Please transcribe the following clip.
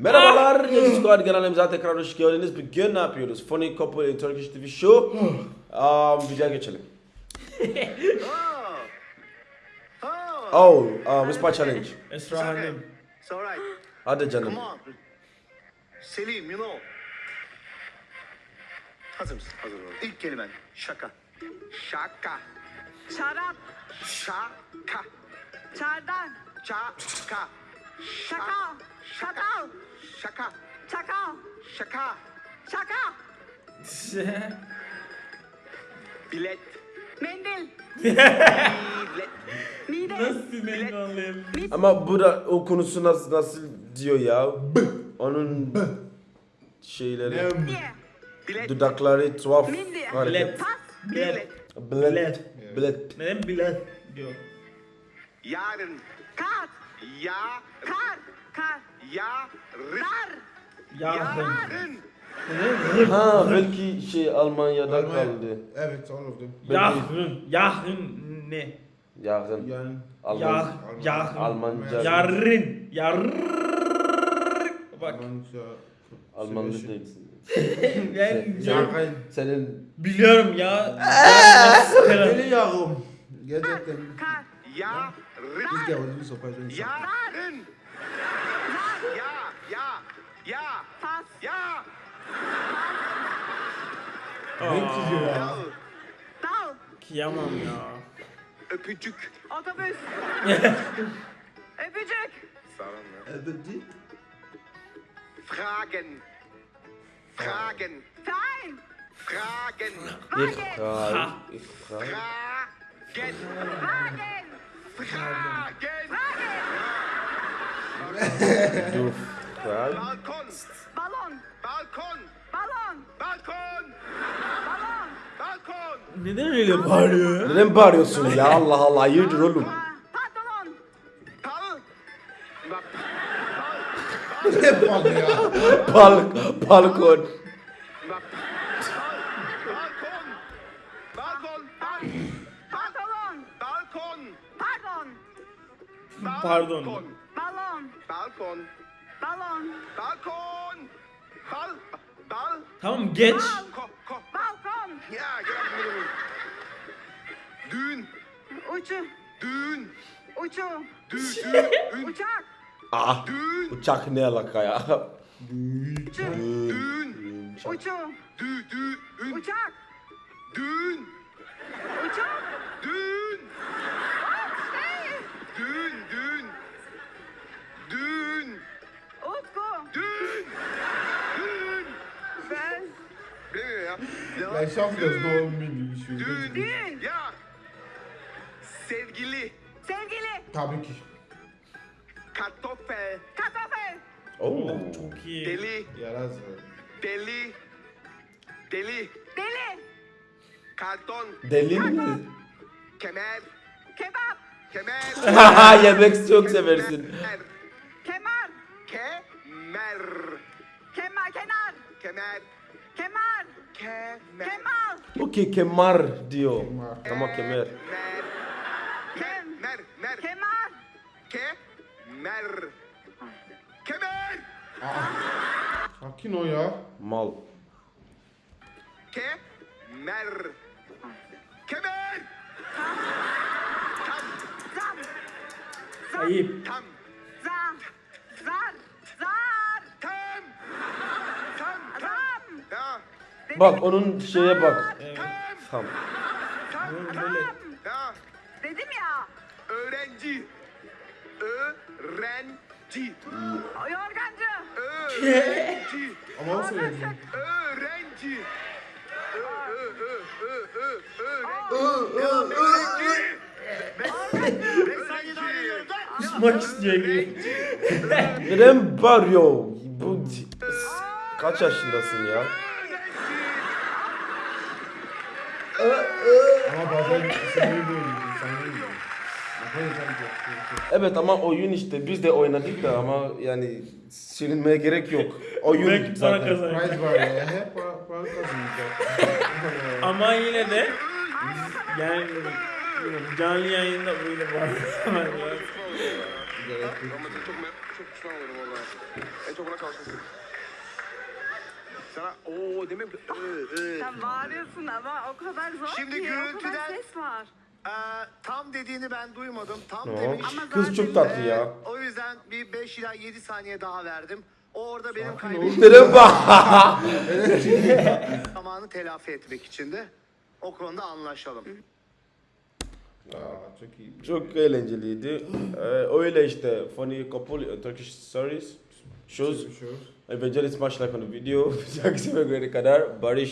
Merhabalar, Yedi Squad kanalımıza tekrar hoş geldiniz. Bugün ne yapıyoruz? Funny Couple in Turkish TV Show. um, videoya geçelim. Oh, Oh, um, Ispa Challenge. Esra Hanım. it's all right. Hadi canım. Come on. Selim, you know. Hazır mısın? Hazır İlk kelimen şaka. Şaka. Şarap, Şaka. çardan, Şaka. şaka, şakal, Şaka. çakal, Şaka. şaka, Bilet. mendil, Bilet. mide, Nasıl ben anlayayım? Ama bu da o konusu nasıl, nasıl diyor ya? B. Onun şeyleri, Bilet. dudakları tuhaf mindi, pas, Bilet. Bilet. Bilet. Neden bilet diyor? Yarın. kar, Ya. kar, kar, Yarın. Yarın. Yarın. Ha belki şey Almanya'da Almanya. kaldı. Evet, them. Yarın. Yarın ne? Yakın. Yani Alman, Yar, yarın. Almanca. Yarın. Yarın. Bak. Almanca. Almanlı Sebeşi. değilsin. Ben Yarın. Senin biliyorum ya. Öyle yavrum. Gerçekten. Yarın. Biz de bir sopayla. Yarın. Zar, Ya. Ya. Ya. pas, Ya. Ne çiziyor ya? Dal. dal, Kıyamam ya. Öpücük. otobüs, öpücük, Öpücük. Fragen. Fragen. fein, Fragen. ich frage, ich frage. Fragen. wagen, Fragen. wagen, Du fragst. Balkon. balon, Balkon. balon, Balkon. balon, Balkon. Neden öyle bağırıyor? Neden bağırıyorsun ya? Allah Allah hayırdır oğlum? pa- pantolon, Pal. Ne bak ya? Balk, balkon. Balkon. pardon, Pardon. Balkon. balon, Balkon. Bal. Bal. Tamam geç. Ko. Ko. balkon, Ya gel bunu. Düğün. uçu, Düğün. uçu, Düğün. Düğün. uçak, Ah, Düğün. uçak ne alaka ya? uçu, Düğün. uçu, Dü. Düğün. uçak, Düğün. uçak, Düğün. Ben şafkası doğum günü bir şey. Düğün. Düğün. Ya. Sevgili. sevgili, Tabii ki. Kartoffel. kartoffel, Oo. Çok iyi. Deli. Yaraz. Deli. Deli. deli, Karton. Deli mi? Kemer. kebap, Kemer. Haha yemek çok seversin. Kemer. kemer, Kemer. kemer, kenar, Kemer. kemer, Kemer. kemal, Okey kemar diyor. Kemar. Tamam kemer. Mer. kem, Mer. Mer. kemer, Kemer. Kemer. Sakin ol ya. Mal. Kemer. Kemer. Tam. zam, zam, Ayıp. Tam. zar, zar, zar, Tam. Tam. Tam. zam, Ya. Bak onun şeye bak. Evet. Tam. Böyle. Ya. dedim ya, Öğrenci. Öğrenci. yorgancı, Öğrenci. Ama o söyledi. Öğrenci. Ö, ö, ö, ö, ö, öğrenci. Öğrenci. Kusmak istiyor gibi. Neden bağırıyor? Bu kaç yaşındasın ya? Ama bazen sinirli de. Evet ama oyun işte biz de oynadık da ama yani silinmeye gerek yok. Oyun Belki para zaten. kazanır. Prize var ya. Hep para, para kazanacak. Ama yine de yani bilmiyorum, canlı yayında böyle. Gerek yok. Ama çok, çok pişman olurum valla. En çok buna çalışmışsın. Sana ooo demek ıı, ıı. Sen bağırıyorsun ama o kadar zor Şimdi ki. O kadar gürültüden- ses var. Ee, tam dediğini ben duymadım. Tam No. demiş. Ama Kız çok tatlı Ee, ya. o yüzden bir 5 ila 7 saniye daha verdim. O orada benim kaybettiğim Dedim bak. zamanı telafi etmek için de o konuda anlaşalım. Aa, çok iyi. Çok eğlenceliydi. Ee, öyle işte funny couple uh, Turkish stories. Shows. Shows. Evangelist much like on the video. Taksim kadar Barış